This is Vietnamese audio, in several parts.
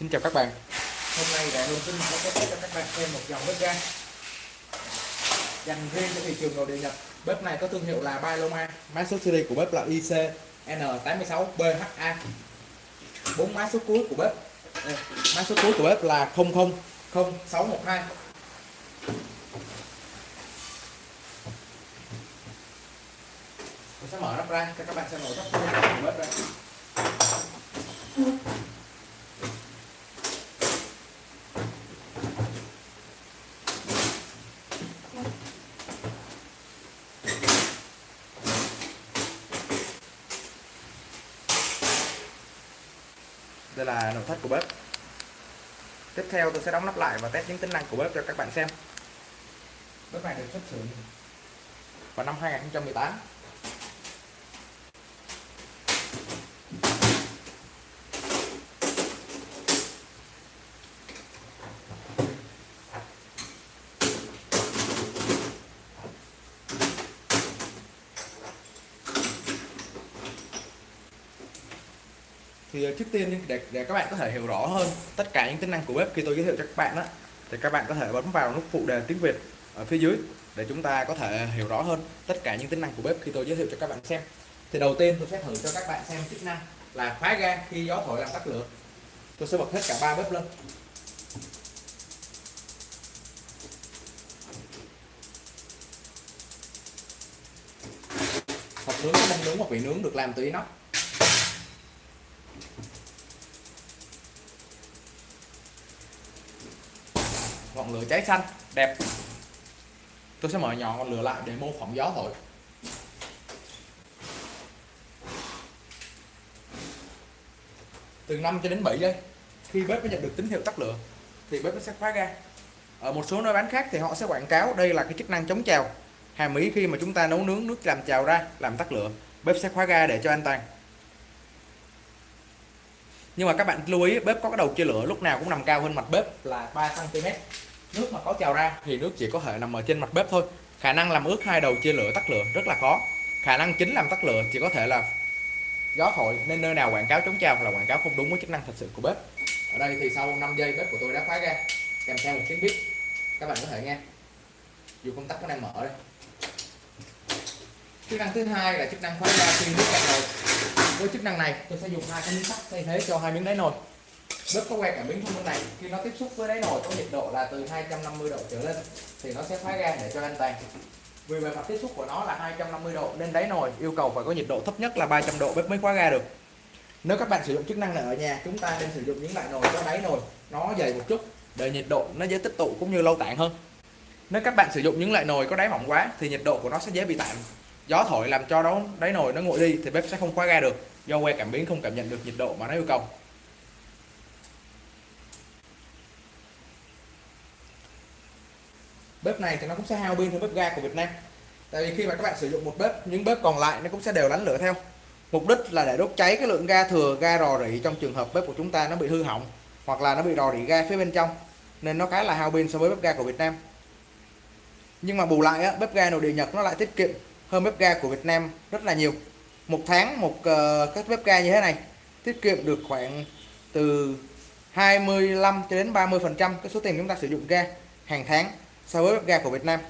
Xin chào các bạn. Hôm nay Đại Hương xin mời các cho các bạn xem một dòng bếp ga. Dành riêng cho thị trường nội địa Nhật. Bếp này có thương hiệu là Baloma, mã số series của bếp là IC N86BHA bốn mã số cuối của bếp. Đây, mã số cuối của bếp là 000612 Tôi sẽ mở nắp ra cho các bạn xem nội thất của bếp ra. Đây là nội thất của bếp. Tiếp theo tôi sẽ đóng nắp lại và test những tính năng của bếp cho các bạn xem. Bếp này được xuất xưởng vào năm 2018 thì ờ, trước tiên để, để các bạn có thể hiểu rõ hơn tất cả những tính năng của bếp khi tôi giới thiệu cho các bạn đó thì các bạn có thể bấm vào nút phụ đề tiếng Việt ở phía dưới để chúng ta có thể hiểu rõ hơn tất cả những tính năng của bếp khi tôi giới thiệu cho các bạn xem. Thì đầu tiên tôi sẽ thử cho các bạn xem chức năng là khóa ga khi gió thổi làm tắt lửa. Tôi sẽ bật hết cả ba bếp lên. Hộp nướng đang nướng hoặc bị nướng được làm từ inox. Ngọn lửa cháy xanh, đẹp. Tôi sẽ mở nhỏ ngọn lửa lại để mô phỏng gió thổi. Từ 5 cho đến 7 giây, khi bếp mới nhận được tín hiệu tắt lửa, thì bếp nó sẽ khóa ga. Ở một số nơi bán khác thì họ sẽ quảng cáo đây là cái chức năng chống trào. Hàm ý khi mà chúng ta nấu nướng nước làm trào ra, làm tắt lửa, bếp sẽ khóa ga để cho an toàn. Nhưng mà các bạn lưu ý, bếp có cái đầu chia lửa lúc nào cũng nằm cao hơn mặt bếp là 3 cm nước mà có trào ra thì nước chỉ có thể nằm ở trên mặt bếp thôi. Khả năng làm ướt hai đầu chia lửa tắt lửa rất là khó. Khả năng chính làm tắt lửa chỉ có thể là gió thổi nên nơi nào quảng cáo chống trào là quảng cáo không đúng với chức năng thật sự của bếp. Ở đây thì sau 5 giây bếp của tôi đã khóa ra kèm theo một tiếng bếp các bạn có thể nghe. Dù công tắc nó đang mở đây. Chức năng thứ hai là chức năng khóa ra khi nước cạn nồi. Với chức năng này, tôi sẽ dùng hai cái miếng sắt thay thế cho hai miếng đáy nồi bếp có que cảm biến thông minh này. Khi nó tiếp xúc với đáy nồi có nhiệt độ là từ 250 độ trở lên thì nó sẽ khóa ga để cho an toàn. Vì bề mặt tiếp xúc của nó là 250 độ nên đáy nồi yêu cầu phải có nhiệt độ thấp nhất là 300 độ bếp mới khóa ga được. Nếu các bạn sử dụng chức năng này ở nhà, chúng ta nên sử dụng những loại nồi có đáy nồi, nó dày một chút để nhiệt độ nó dễ tích tụ cũng như lâu tản hơn. Nếu các bạn sử dụng những loại nồi có đáy mỏng quá thì nhiệt độ của nó sẽ dễ bị tản gió thổi làm cho đó đáy nồi nó nguội đi thì bếp sẽ không khóa ga được. Do que cảm biến không cảm nhận được nhiệt độ mà nó yêu cầu. Bếp này thì nó cũng sẽ hao pin hơn bếp ga của Việt Nam. Tại vì khi mà các bạn sử dụng một bếp những bếp còn lại nó cũng sẽ đều đánh lửa theo. Mục đích là để đốt cháy cái lượng ga thừa ga rò rỉ trong trường hợp bếp của chúng ta nó bị hư hỏng hoặc là nó bị rò rỉ ga phía bên trong. Nên nó khá là hao pin so với bếp ga của Việt Nam. Nhưng mà bù lại á, bếp ga nội địa Nhật nó lại tiết kiệm hơn bếp ga của Việt Nam rất là nhiều. Một tháng một ờ, uh, các bếp ga như thế này tiết kiệm được khoảng từ 25 cho đến 30 phần trăm cái số tiền chúng ta sử dụng ga hàng tháng so với bếp ga của Việt Nam.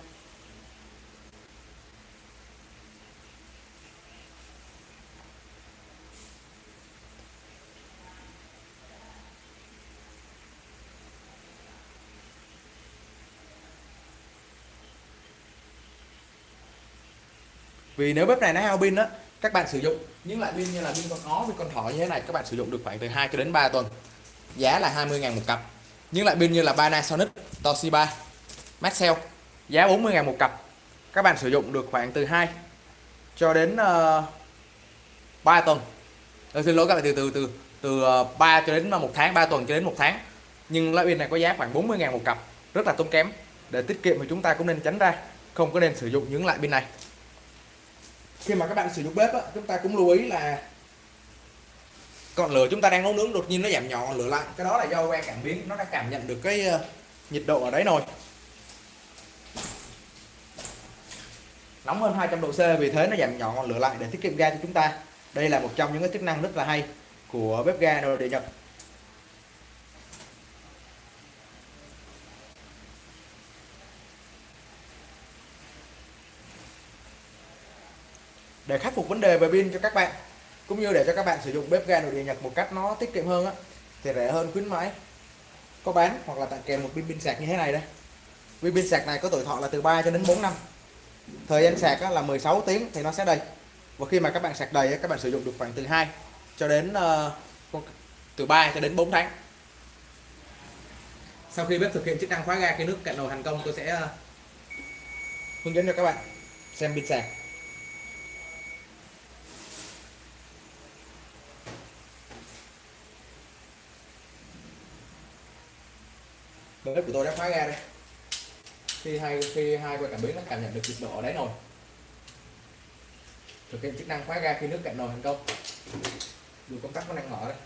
Vì nếu bếp này nó hao pin á, các bạn sử dụng những loại pin như là pin con ó, pin con thỏ như thế này, các bạn sử dụng được khoảng từ 2 cho đến 3 tuần. Giá là 20.000 một cặp. Những loại pin như là Panasonic, Toshiba Maxell giá 40.000 một cặp. Các bạn sử dụng được khoảng từ 2 cho đến ờ, uh, 3 tuần. Tôi xin lỗi các bạn từ từ từ từ ờ, 3 cho đến một tháng 3 tuần cho đến một tháng. Nhưng loại pin này có giá khoảng 40.000 một cặp rất là tốn kém. Để tiết kiệm thì chúng ta cũng nên tránh ra không có nên sử dụng những loại pin này. Khi mà các bạn sử dụng bếp á, chúng ta cũng lưu ý là còn lửa chúng ta đang nấu nướng đột nhiên nó giảm nhỏ lửa lại cái đó là do que cảm biến nó đã cảm nhận được cái nhiệt độ ở đấy nồi. nóng hơn 200 độ C, vì thế nó giảm nhỏ ngọn lửa lại để tiết kiệm ga cho chúng ta. Đây là một trong những cái chức năng rất là hay của bếp ga nội địa Nhật. Để khắc phục vấn đề về pin cho các bạn, cũng như để cho các bạn sử dụng bếp ga nội địa Nhật một cách nó tiết kiệm hơn á, thì rẻ hơn khuyến mãi. Có bán hoặc là tặng kèm một pin pin sạc như thế này đây. Viên pin sạc này có tuổi thọ là từ 3 cho đến 4 năm thời gian sạc là 16 tiếng thì nó sẽ đầy. Và khi mà các bạn sạc đầy các bạn sử dụng được khoảng từ 2 cho đến ờ, từ 3 cho đến 4 tháng. Sau khi bếp thực hiện chức năng khóa ga, khi nước cạn nồi thành công, tôi sẽ ờ, hướng dẫn cho các bạn xem pin sạc. Bếp của tôi đã khóa ga đây khi hai khi hai quay cảm biến nó cảm nhận được nhiệt độ ở đấy rồi. Thực hiện chức năng khóa ga khi nước cạn nồi thành công. Dù công tắc có đang mở đây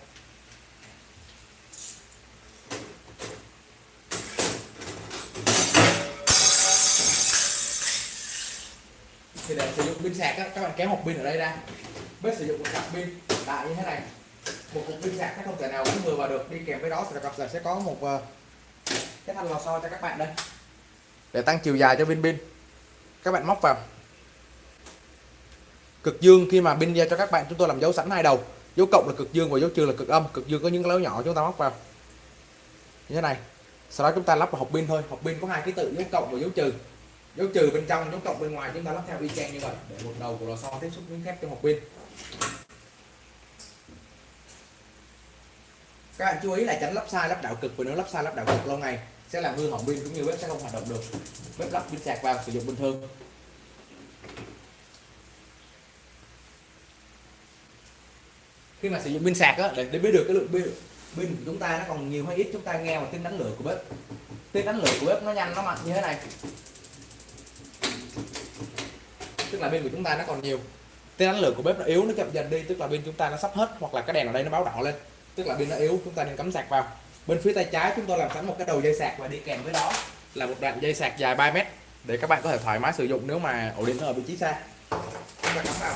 thì để sử dụng pin sạc á, các bạn kéo hộp pin ở đây ra. Bếp sử dụng một cặp pin đại như thế này. Một cục pin sạc nó không thể nào gắn vừa vào được. Đi kèm với đó sẽ sẽ có một ờ, cái thanh lò xo cho các bạn đây để tăng chiều dài cho pin pin các bạn móc vào. Cực dương khi mà pin ra cho các bạn chúng tôi làm dấu sẵn hai đầu. Dấu cộng là cực dương và dấu trừ là cực âm. Cực dương có những lỗ nhỏ chúng ta móc vào. Như thế này. Sau đó chúng ta lắp vào hộp pin thôi. Hộp pin có hai ký tự, dấu cộng và dấu trừ. Dấu trừ bên trong, dấu cộng bên ngoài. Chúng ta lắp theo y chang như vậy. Để một đầu của lò xo tiếp xúc miếng thép trong hộp pin. Các bạn chú ý là tránh lắp sai, lắp đảo cực và nếu lắp sai, lắp đảo cực lâu ngày sẽ làm hư hỏng pin cũng như bếp sẽ không hoạt động được. Bếp lắp pin sạc vào sử dụng bình thường. Khi mà sử dụng pin sạc đó để, để biết được cái lượng pin pin của chúng ta nó còn nhiều hay ít chúng ta nghe vào tiếng đánh lửa của bếp. Tiếng đánh lửa của bếp nó nhanh nó mạnh như thế này. Tức là pin của chúng ta nó còn nhiều. Tiếng đánh lửa của bếp nó yếu nó chậm dần đi tức là pin chúng ta nó sắp hết hoặc là cái đèn ở đây nó báo đỏ lên. Tức là pin nó yếu chúng ta nên cắm sạc vào bên phía tay trái chúng tôi làm sẵn một cái đầu dây sạc và đi kèm với đó là một đoạn dây sạc dài 3 mét để các bạn có thể thoải mái sử dụng nếu mà ổ điện ở vị trí xa. Chúng ta cắm vào.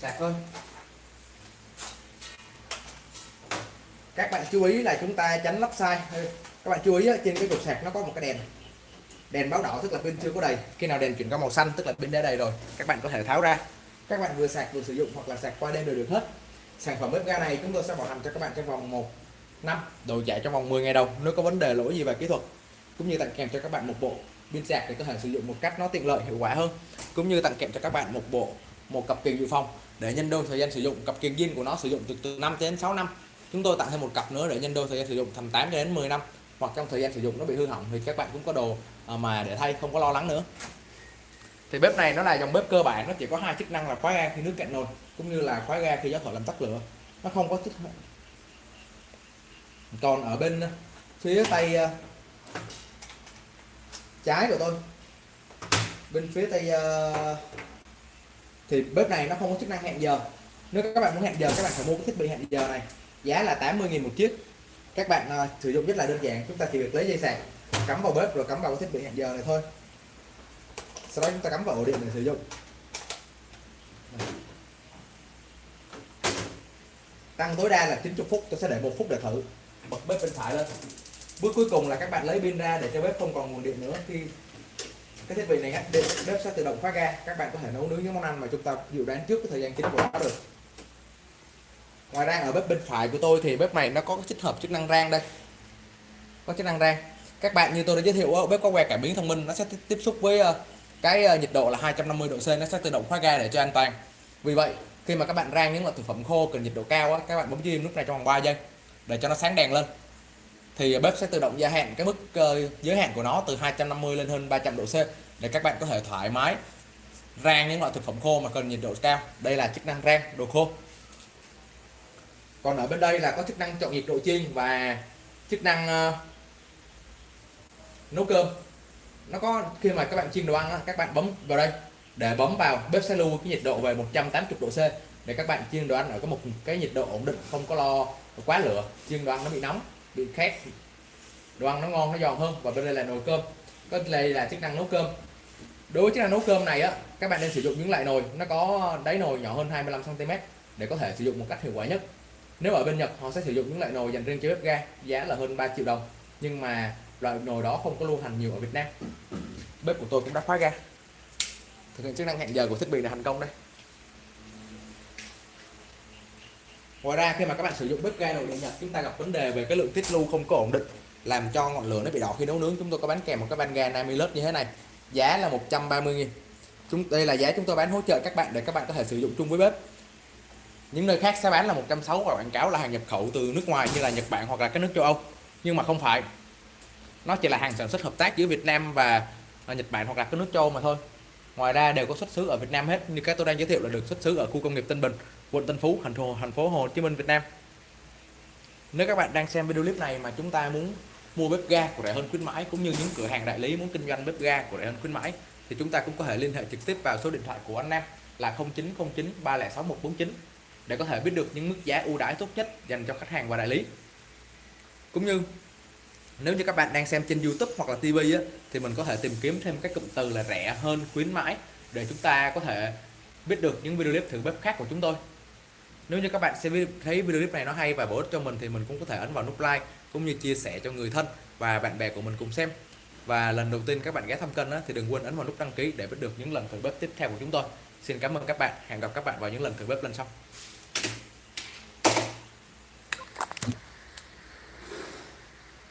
Sạc thôi. Các bạn chú ý là chúng ta tránh lắp sai. Các bạn chú ý trên cái cục sạc nó có một cái đèn. Đèn báo đỏ tức là pin chưa có đầy. Khi nào đèn chuyển qua màu xanh tức là pin đã đầy rồi. Các bạn có thể tháo ra. Các bạn vừa sạc vừa sử dụng hoặc là sạc qua đêm đều được hết. Sản phẩm bếp ga này chúng tôi sẽ bảo hành cho các bạn trong vòng 1 năm, đồ chạy trong vòng 10 ngày đầu. Nếu có vấn đề lỗi gì về kỹ thuật? Cũng như tặng kèm cho các bạn một bộ pin sạc để có thể sử dụng một cách nó tiện lợi, hiệu quả hơn. Cũng như tặng kèm cho các bạn một bộ, một cặp kiềng dự phòng để nhân đôi thời gian sử dụng. Cặp kiềng zin của nó sử dụng từ từ 5 đến 6 năm. Chúng tôi tặng thêm một cặp nữa để nhân đôi thời gian sử dụng, tầm 8 đến 10 năm. Hoặc trong thời gian sử dụng nó bị hư hỏng thì các bạn cũng có đồ à, mà để thay, không có lo lắng nữa. Thì bếp này nó là dòng bếp cơ bản. Nó chỉ có hai chức năng là khóa ga khi nước cạn nồi, cũng như là khóa ga khi gió thổi làm tắt lửa. Nó không có chức còn ở bên ờ, phía tay ờ, trái của tôi. Bên phía tay ờ, thì bếp này nó không có chức năng hẹn giờ. Nếu các bạn muốn hẹn giờ các bạn phải mua cái thiết bị hẹn giờ này. Giá là 80.000 một chiếc. Các bạn uh, sử dụng rất là đơn giản. Chúng ta chỉ việc lấy dây sạc cắm vào bếp rồi cắm vào cái thiết bị hẹn giờ này thôi. Sau đó chúng ta cắm vào ổ điện để sử dụng. Tăng tối đa là 90 phút tôi sẽ để một phút để thử bật bếp bên phải lên. Bước cuối cùng là các bạn lấy pin ra để cho bếp không còn nguồn điện nữa. Khi cái thiết bị này bếp sẽ tự động khóa ga các bạn có thể nấu nướng những món ăn mà chúng ta dự đoán trước cái thời gian chính của nó được. Ngoài ra ở bếp bên phải của tôi thì bếp này nó có tích hợp chức năng rang đây. Có chức năng rang. Các bạn như tôi đã giới thiệu bếp có que cảm biến thông minh nó sẽ tiếp xúc với ờ, cái ờ, nhiệt độ là 250 độ C nó sẽ tự động khóa ga để cho an toàn. Vì vậy khi mà các bạn rang những loại thực phẩm khô cần nhiệt độ cao á, các bạn bấm chim lúc này trong vòng 3 giây để cho nó sáng đèn lên. Thì bếp sẽ tự động gia hạn cái mức ờ, giới hạn của nó từ 250 lên hơn 300 độ C để các bạn có thể thoải mái rang những loại thực phẩm khô mà cần nhiệt độ cao. Đây là chức năng rang đồ khô. Còn ở bên đây là có chức năng chọn nhiệt độ chiên và chức năng uh, nấu cơm. Nó có khi mà các bạn chiên đồ ăn các bạn bấm vào đây. Để bấm vào bếp sẽ lưu cái nhiệt độ về 180 độ C để các bạn chiên đồ ăn ở có một cái nhiệt độ ổn định, không có lo quá lửa, chiên đồ ăn nó bị nóng, bị khét. Đồ ăn nó ngon, nó giòn hơn, và bên đây là nồi cơm. Có đây là chức năng nấu cơm. Đối với chức năng nấu cơm này á, các bạn nên sử dụng những loại nồi, nó có đáy nồi nhỏ hơn 25 cm để có thể sử dụng một cách hiệu quả nhất. Nếu ở bên Nhật, họ sẽ sử dụng những loại nồi dành riêng cho bếp ga, giá là hơn 3 triệu đồng. Nhưng mà loại nồi đó không có lưu hành nhiều ở Việt Nam. Bếp của tôi cũng đã khóa ga. Thực hiện chức năng hẹn giờ của thiết bị là thành công đây. Ngoài ra, khi mà các bạn sử dụng bếp ga nội địa nhật, chúng ta gặp vấn đề về cái lượng tiết lưu không có ổn định, làm cho ngọn lửa nó bị đỏ khi nấu nướng. Chúng tôi có bán kèm một cái van ga Namilus như thế này, giá là 130 000 chúng, đây là giá chúng tôi bán hỗ trợ các bạn để các bạn có thể sử dụng chung với bếp. Những nơi khác sẽ bán là 160 và quảng cáo là hàng nhập khẩu từ nước ngoài như là Nhật Bản hoặc là các nước châu Âu. Nhưng mà không phải, nó chỉ là hàng sản xuất hợp tác giữa Việt Nam và à, Nhật Bản hoặc là các nước châu Âu mà thôi. Ngoài ra đều có xuất xứ ở Việt Nam hết, như các tôi đang giới thiệu là được xuất xứ ở khu công nghiệp Tân Bình quận Tân Phú thành phố thành phố Hồ Chí Minh Việt Nam. Nếu các bạn đang xem video clip này mà chúng ta muốn mua bếp ga của rẻ hơn khuyến mãi cũng như những cửa hàng đại lý muốn kinh doanh bếp ga của rẻ hơn khuyến mãi thì chúng ta cũng có thể liên hệ trực tiếp vào số điện thoại của anh Nam là 0909 306 149 để có thể biết được những mức giá ưu đãi tốt nhất dành cho khách hàng và đại lý. Cũng như nếu như các bạn đang xem trên YouTube hoặc là TV á, thì mình có thể tìm kiếm thêm các cụm từ là rẻ hơn khuyến mãi để chúng ta có thể biết được những video clip thử bếp khác của chúng tôi nếu như các bạn xem thấy video clip này nó hay và bổ ích cho mình thì mình cũng có thể ấn vào nút like cũng như chia sẻ cho người thân và bạn bè của mình cùng xem. Và lần đầu tiên các bạn ghé thăm kênh thì đừng quên ấn vào nút đăng ký để biết được những lần thử bếp tiếp theo của chúng tôi. Xin cảm ơn các bạn. Hẹn gặp các bạn vào những lần thử bếp lần sau.